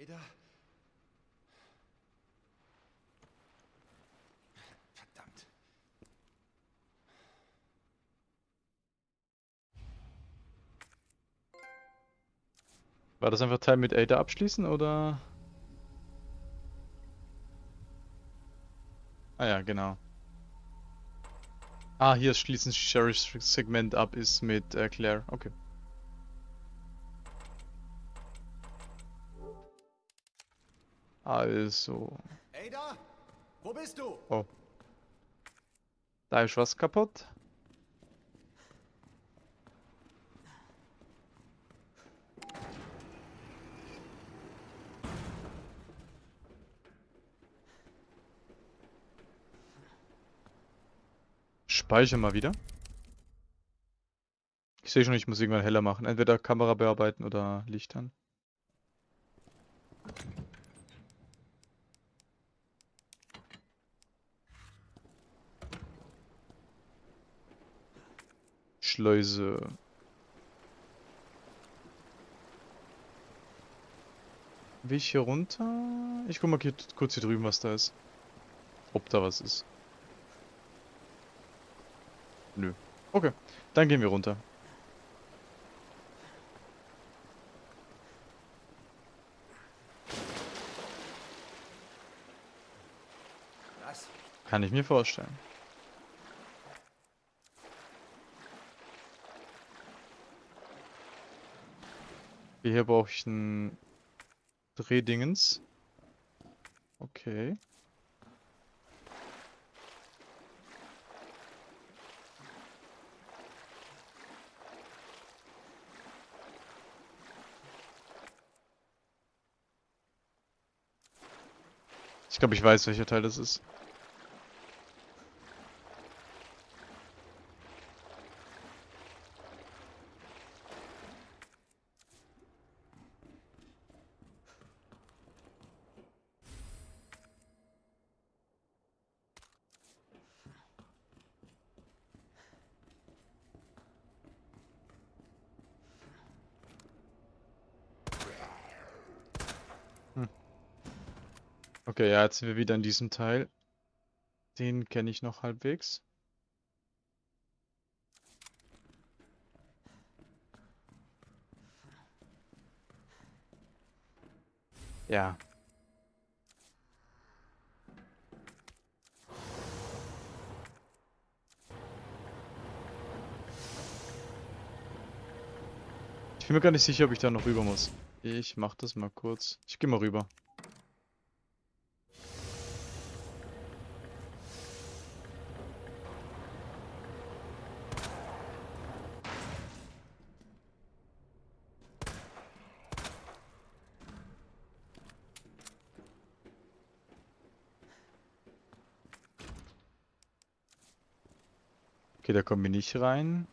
Ada? Verdammt. War das einfach Teil mit Ada abschließen oder? Ah ja, genau. Ah, hier schließen Sheriffs Segment ab ist mit äh, Claire. Okay. Also. Ada? Wo bist du? Oh. Da ist was kaputt. Speicher mal wieder. Ich sehe schon, ich muss irgendwann heller machen. Entweder Kamera bearbeiten oder Licht an. Schleuse. Will ich hier runter? Ich guck mal hier, kurz hier drüben, was da ist. Ob da was ist. Nö. Okay, dann gehen wir runter. Kann ich mir vorstellen. Hier brauche ich ein Drehdingens. Okay. Ich glaube, ich weiß, welcher Teil das ist. Okay, ja, jetzt sind wir wieder in diesem Teil. Den kenne ich noch halbwegs. Ja. Ich bin mir gar nicht sicher, ob ich da noch rüber muss. Ich mach das mal kurz. Ich gehe mal rüber. Okay, da kommen wir nicht rein.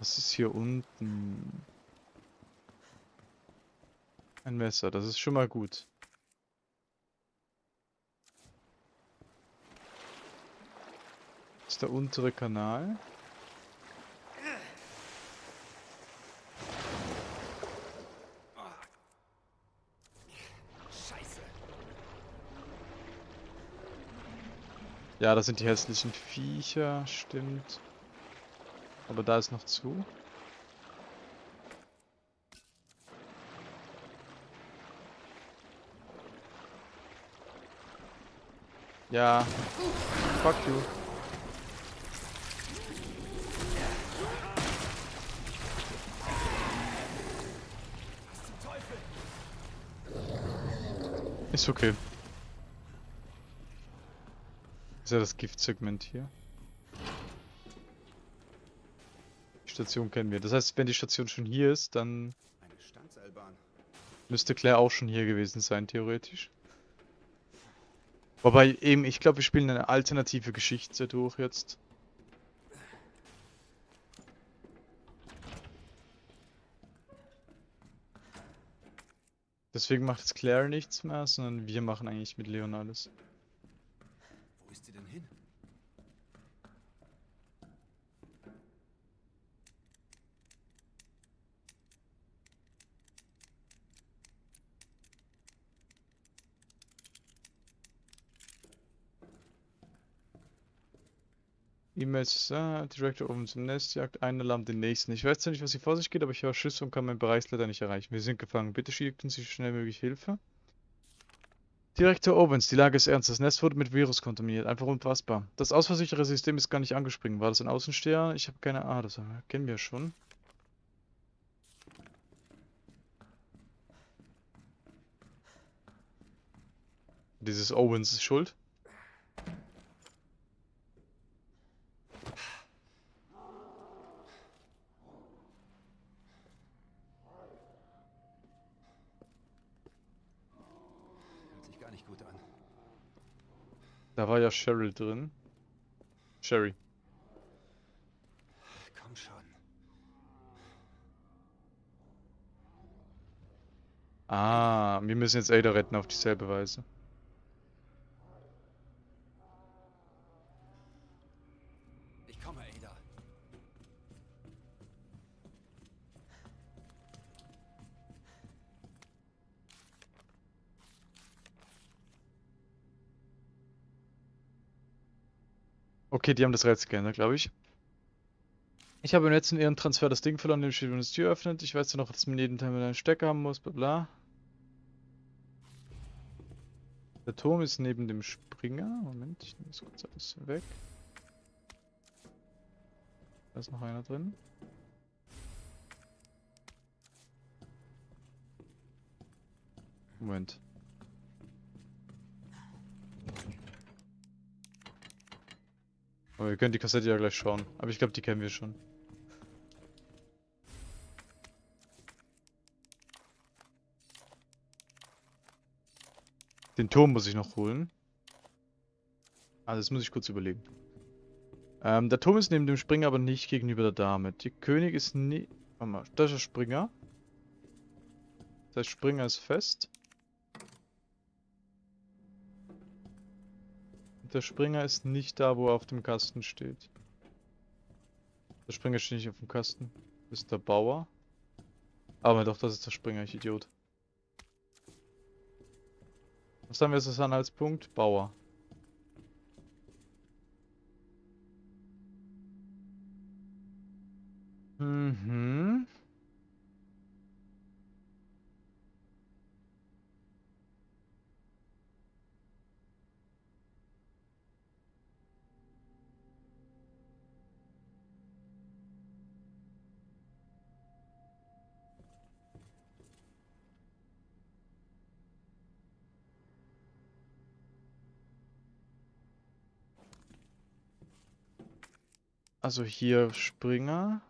Was ist hier unten? Ein Messer, das ist schon mal gut. Das ist der untere Kanal. Scheiße. Ja, das sind die hässlichen Viecher, stimmt. Aber da ist noch zu. Ja. Fuck you. Ist okay. Ist ja das Giftsegment hier. Die Station kennen wir. Das heißt, wenn die Station schon hier ist, dann müsste Claire auch schon hier gewesen sein, theoretisch. Wobei eben, ich glaube, wir spielen eine alternative Geschichte durch jetzt. Deswegen macht jetzt Claire nichts mehr, sondern wir machen eigentlich mit Leon alles ist sie denn hin? E-Mails, ah, Director oben zum Nest, jagt einen Alarm den nächsten. Ich weiß zwar nicht, was hier vor sich geht, aber ich höre Schüsse und kann meinen Bereich leider nicht erreichen. Wir sind gefangen. Bitte schicken Sie schnell möglich Hilfe. Direktor Owens, die Lage ist ernst. Das Nest wurde mit Virus kontaminiert. Einfach unfassbar. Das ausfallsichere System ist gar nicht angesprungen. War das ein Außensteher? Ich habe keine Ahnung. Das kennen wir schon. Dieses Owens ist schuld. Hört sich gar nicht gut an. Da war ja Cheryl drin. Sherry. Komm schon. Ah, wir müssen jetzt Ada retten auf dieselbe Weise. Ich komme, Ada. Okay, die haben das Rätsel geändert, glaube ich. Ich habe im letzten Ehrentransfer das Ding verloren, dem steht, wenn die Tür öffnet. Ich weiß ja noch, dass man jeden Teil mit einem Stecker haben muss, bla bla. Der Turm ist neben dem Springer. Moment, ich nehme das kurz alles weg. Da ist noch einer drin. Moment. Aber wir können die Kassette ja gleich schauen. Aber ich glaube, die kennen wir schon. Den Turm muss ich noch holen. Ah, das muss ich kurz überlegen. Ähm, der Turm ist neben dem Springer, aber nicht gegenüber der Dame. Die König ist nie... Warte mal, das ist der Springer. Heißt, Springer ist fest. Der Springer ist nicht da, wo er auf dem Kasten steht. Der Springer steht nicht auf dem Kasten. Das ist der Bauer. Aber doch, das ist der Springer, ich Idiot. Was haben wir jetzt als Punkt? Bauer. Also hier Springer.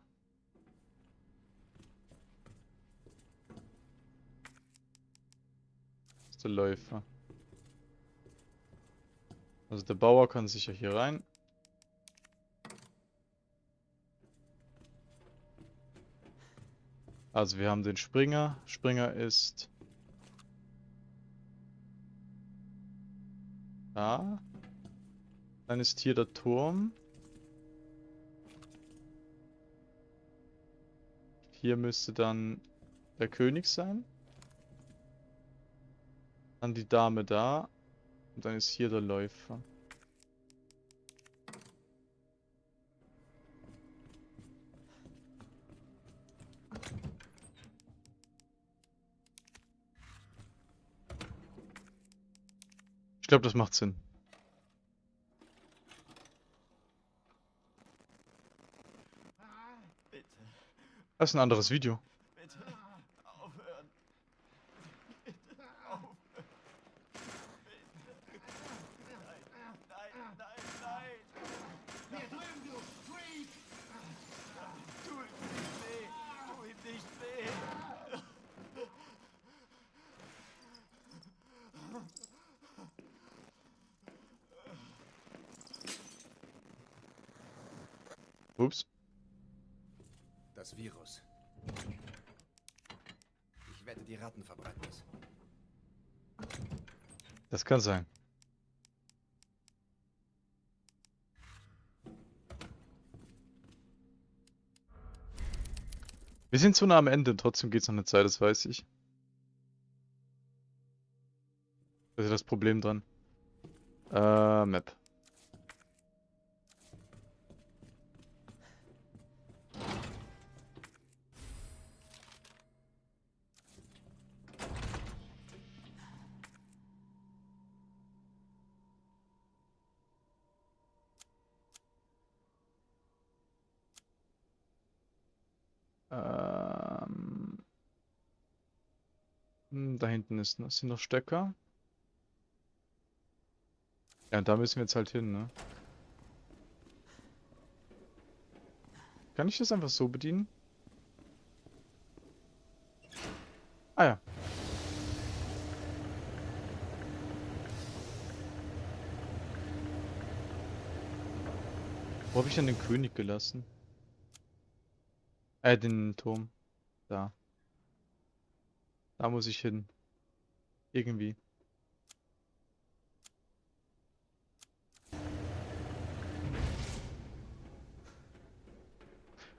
Das ist der Läufer. Also der Bauer kann sicher hier rein. Also wir haben den Springer. Springer ist da. Dann ist hier der Turm. Hier müsste dann der König sein. Dann die Dame da. Und dann ist hier der Läufer. Ich glaube, das macht Sinn. Bitte, Das ist ein anderes Video. bitte, aufhören. Bitte, aufhören. Bitte. Nein, nein, nein, nein. Hier drüben, du Freak! Tu ihm nicht weh. Tu ihm nicht weh. Ups. Das Virus. Ich wette, die Ratten verbreiten es. Das kann sein. Wir sind zu nah am Ende, trotzdem geht's noch eine Zeit, das weiß ich. Das ist das Problem dran. Äh, Map. Da hinten ist, noch- sind noch Stecker. Ja, und da müssen wir jetzt halt hin, ne? Kann ich das einfach so bedienen? Ah ja. Wo habe ich denn den König gelassen? Äh, den Turm. Da. Da muss ich hin. Irgendwie.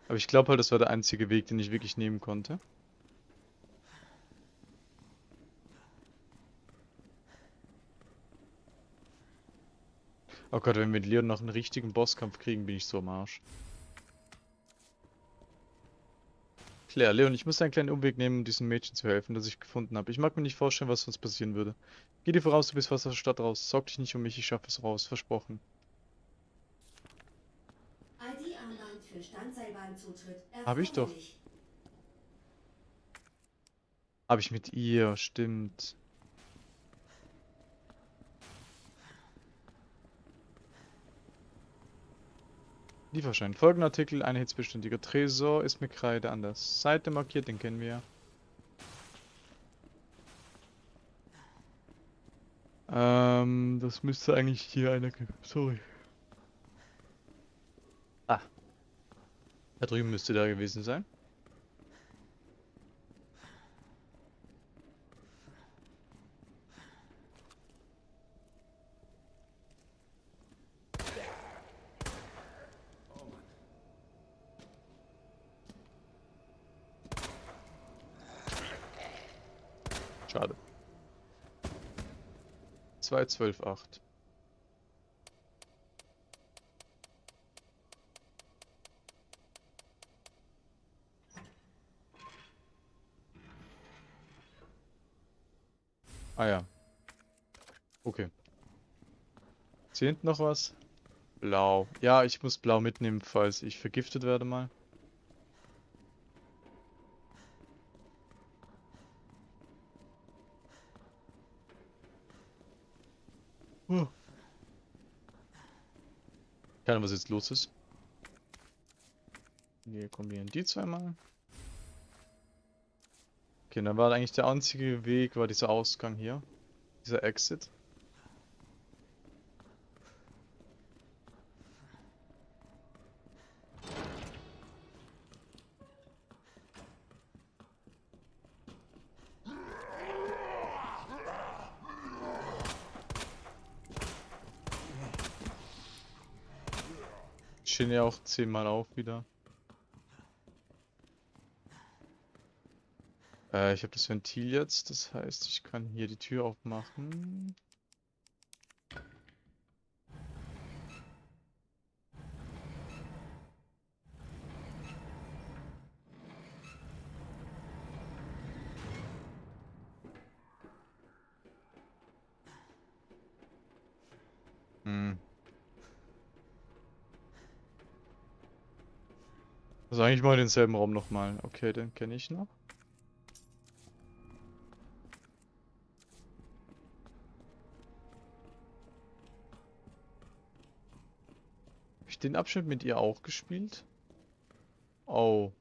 Aber ich glaube halt, das war der einzige Weg, den ich wirklich nehmen konnte. Oh Gott, wenn wir mit Leon noch einen richtigen Bosskampf kriegen, bin ich so am Arsch. Claire, Leon, ich muss einen kleinen Umweg nehmen, um diesem Mädchen zu helfen, das ich gefunden habe. Ich mag mir nicht vorstellen, was sonst passieren würde. Geh dir voraus, du bist fast aus der Stadt raus. Sorg dich nicht um mich, ich schaffe es raus. Versprochen. ID-Armband für Standseilbahnzutritt. Hab ich doch. Habe ich mit ihr, stimmt. Lieferschein. Folgender Artikel, ein hitzbeständiger Tresor, ist mit Kreide an der Seite markiert, den kennen wir. Ähm, das müsste eigentlich hier einer geben. Sorry. Ah. Da drüben müsste da gewesen sein. Oh Mann. Schade. 2, 12, 8. Ah ja. Okay. Hinten noch was? Blau. Ja, ich muss blau mitnehmen, falls ich vergiftet werde mal. Keine was jetzt los ist. Wir kombinieren die zweimal. Okay, dann war eigentlich der einzige Weg, war dieser Ausgang hier. Dieser Exit. Stehen ja auch zehnmal auf wieder. Äh, ich habe das Ventil jetzt, das heißt, ich kann hier die Tür aufmachen. Eigentlich mal denselben Raum nochmal. Okay, den kenne ich noch. Habe ich den Abschnitt mit ihr auch gespielt? Oh.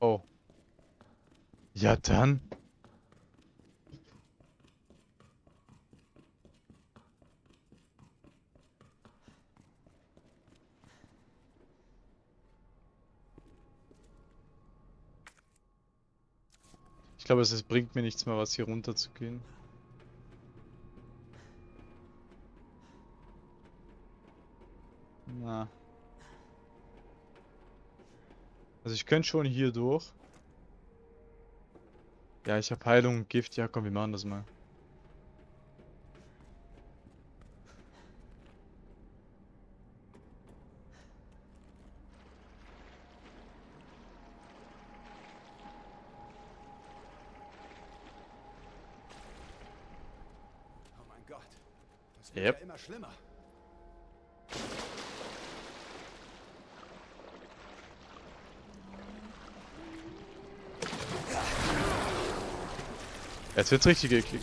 Oh. Ja dann. Ich glaube, es bringt mir nichts mehr, was hier runter zu gehen. Na. Also ich könnte schon hier durch. Ja, ich habe Heilung und Gift. Ja, komm, wir machen das mal. immer schlimmer. Jetzt wird's richtig eklig.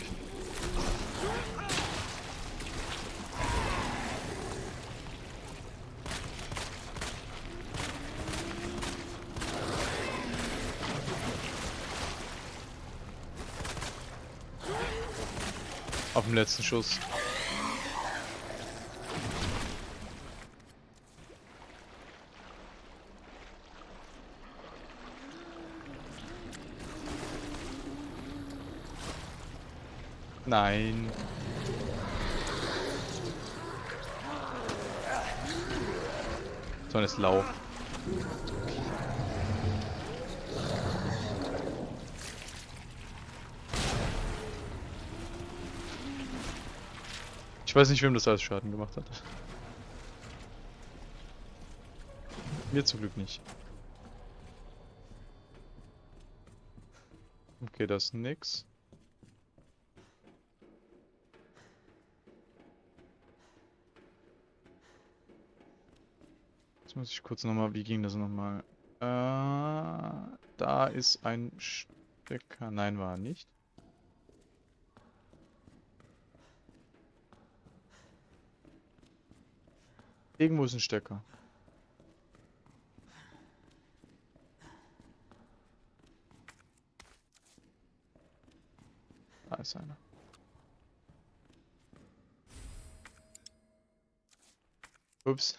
Auf dem letzten Schuss. Nein. So, jetzt lauf. Ich weiß nicht, wem das alles Schaden gemacht hat. Mir zum Glück nicht. Okay, das ist nix. Muss ich kurz nochmal, wie ging das nochmal? Äh, da ist ein Stecker. Nein, war nicht. Irgendwo ist ein Stecker. Da ist einer. Ups.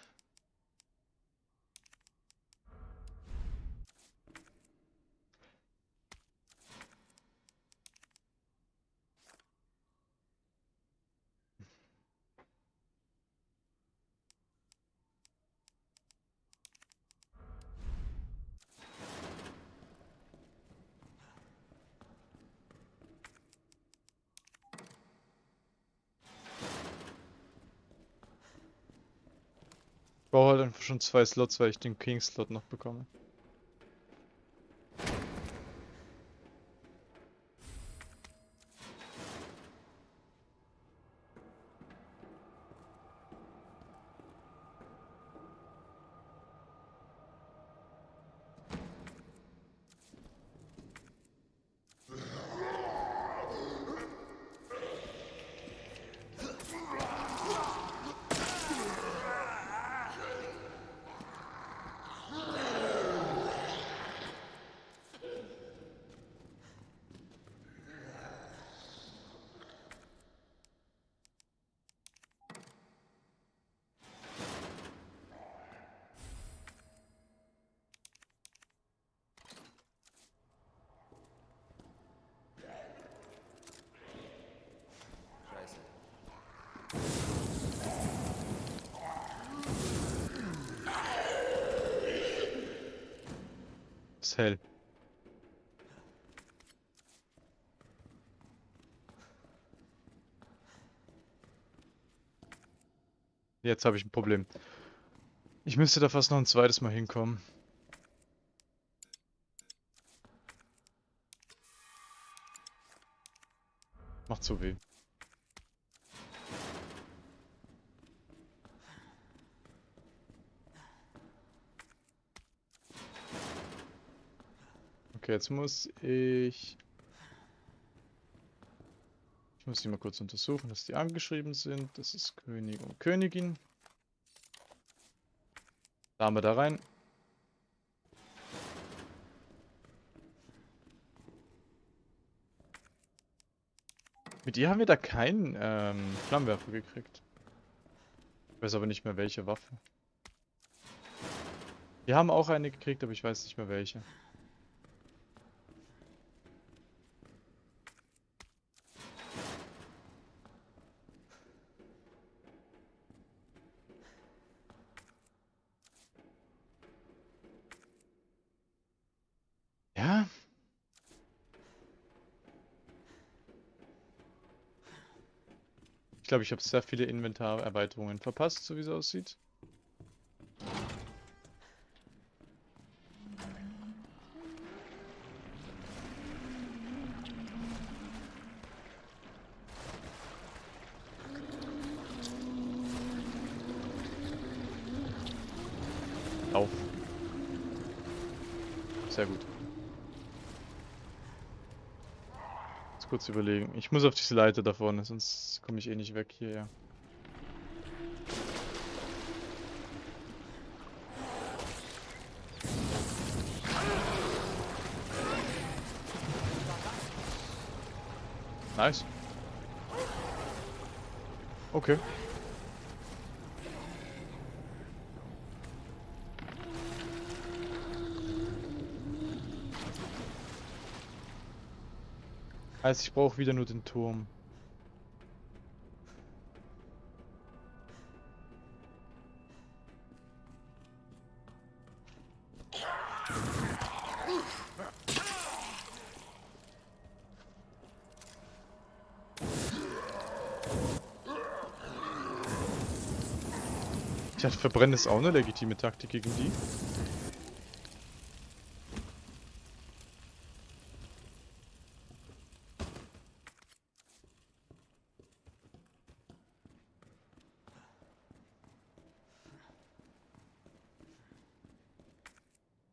Brauche halt einfach schon zwei Slots, weil ich den King-Slot noch bekomme. Ist hell. Jetzt habe ich ein Problem. Ich müsste da fast noch ein zweites Mal hinkommen. Macht so weh. Jetzt muss ich... Ich muss die mal kurz untersuchen, dass die angeschrieben sind. Das ist König und Königin. Dame da rein. Mit ihr haben wir da keinen ähm, Flammenwerfer gekriegt. Ich weiß aber nicht mehr welche Waffe. Wir haben auch eine gekriegt, aber ich weiß nicht mehr welche. Ja. Ich glaube, ich habe sehr viele Inventarerweiterungen verpasst, so wie es aussieht. Auf. Sehr gut. Kurz überlegen. Ich muss auf diese Leiter da vorne, sonst komme ich eh nicht weg hier, ja. Nice. Okay. Heißt, ich brauche wieder nur den Turm. Ich dachte, verbrennen ist auch eine legitime Taktik gegen die.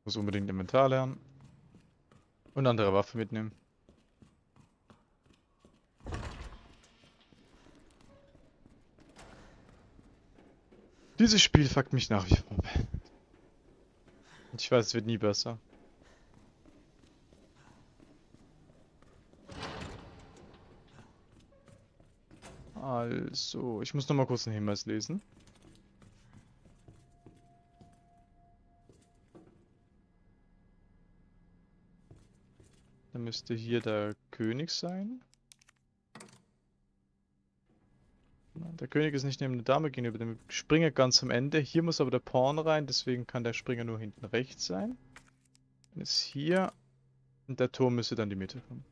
Muss unbedingt Inventar lernen. Und andere Waffe mitnehmen. Dieses Spiel fuckt mich nach wie vor. Ich weiß, es wird nie besser. Also, ich muss noch mal kurz einen Hinweis lesen. Dann müsste hier der König sein. Der König ist nicht neben der Dame gegenüber dem Springer ganz am Ende. Hier muss aber der Pawn rein, deswegen kann der Springer nur hinten rechts sein. Dann ist hier und der Turm müsste dann die Mitte kommen.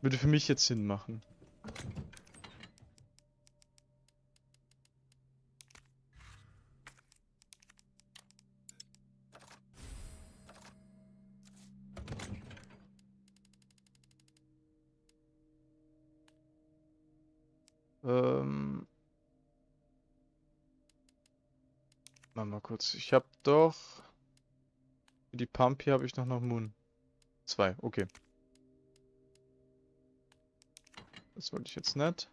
Würde für mich jetzt Sinn machen. Ähm. Warte mal kurz. Ich habe doch. Für die Pump hier habe ich noch noch Moon. Zwei, okay. Das wollte ich jetzt nicht.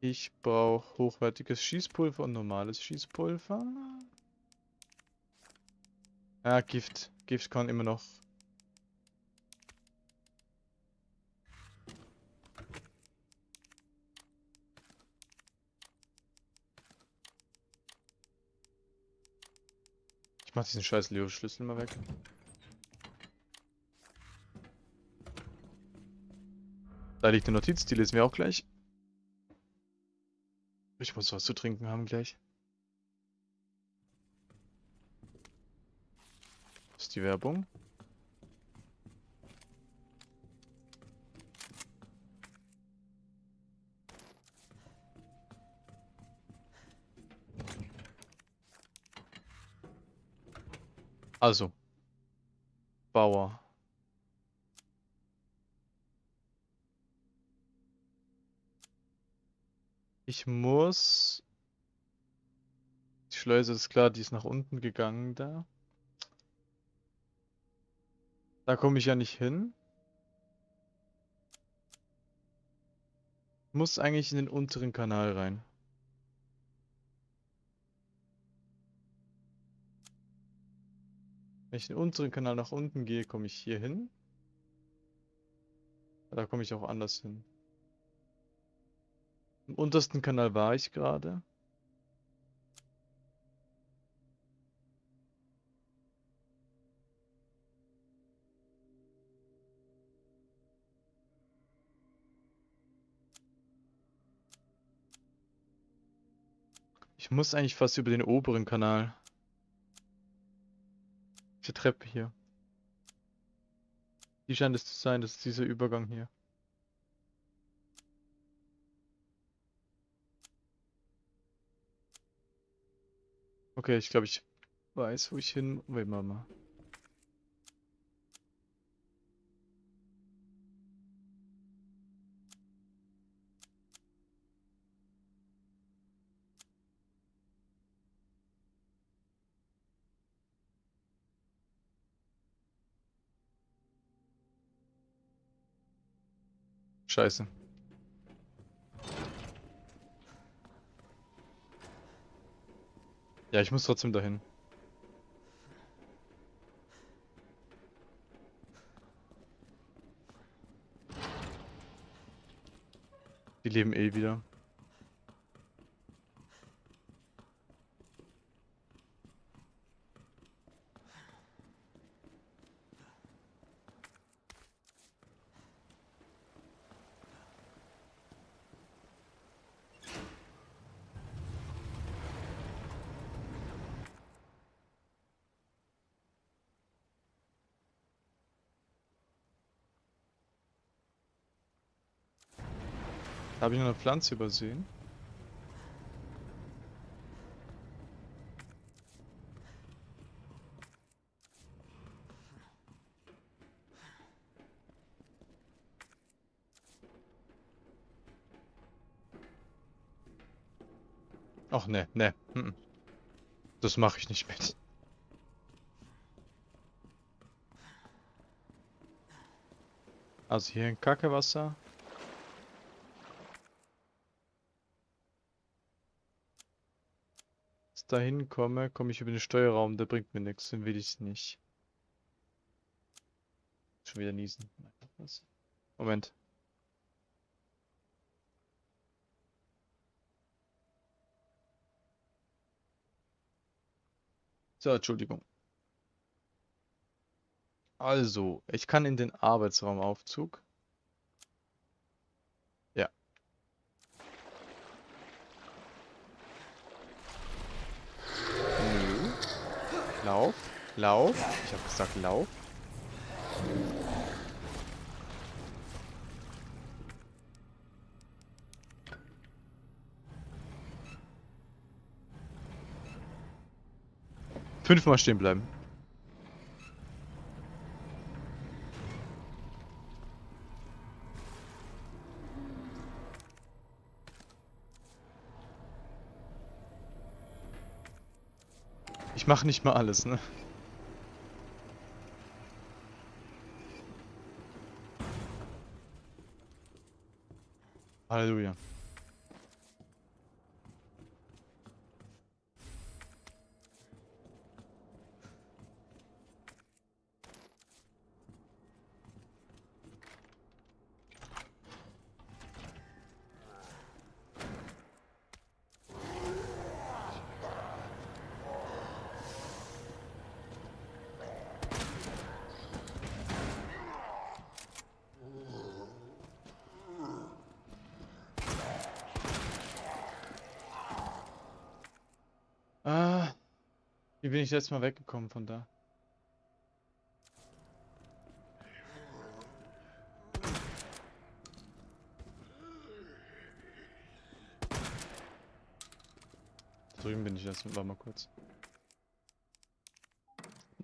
Ich brauche hochwertiges Schießpulver und normales Schießpulver. Ah, Gift. Gift kann immer noch. Mach diesen scheiß Leo-Schlüssel mal weg. Da liegt eine Notiz, die lesen wir auch gleich. Ich muss was zu trinken haben gleich. Das ist die Werbung. Also. Bauer. Ich muss... Die Schleuse ist klar, die ist nach unten gegangen da. Da komme ich ja nicht hin. Muss eigentlich in den unteren Kanal rein. Wenn ich den unteren Kanal nach unten gehe, komme ich hier hin. Da komme ich auch anders hin. Im untersten Kanal war ich gerade. Ich muss eigentlich fast über den oberen Kanal. Diese Treppe hier. Die scheint es zu sein, das ist dieser Übergang hier. Okay, ich glaube, ich weiß, wo ich hin will, Mama. Scheiße. Ja, ich muss trotzdem dahin. Die leben eh wieder. Habe ich noch eine Pflanze übersehen? Ach ne, ne. Das mache ich nicht mit. Also hier ein Kackewasser. Dahin komme, komme ich über den Steuerraum, der bringt mir nichts, den will ich nicht. Schon wieder niesen. Moment. So, Entschuldigung. Also, ich kann in den Arbeitsraumaufzug. Ja. Nö. Lauf, lauf. Ich habe gesagt, lauf. Fünfmal stehen bleiben. Ich mache nicht mal alles, ne? Halleluja. Ah, wie bin ich letztes Mal weggekommen von da? Drüben bin ich erst, war mal kurz.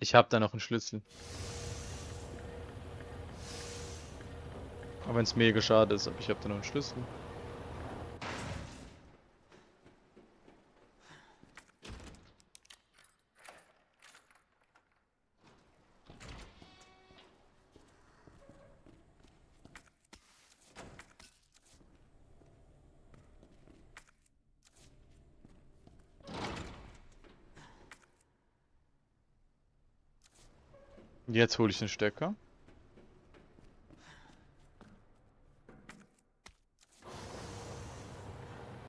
Ich habe da noch einen Schlüssel. Auch wenn es mega schade ist, aber ich habe da noch einen Schlüssel. Jetzt hole ich den Stecker.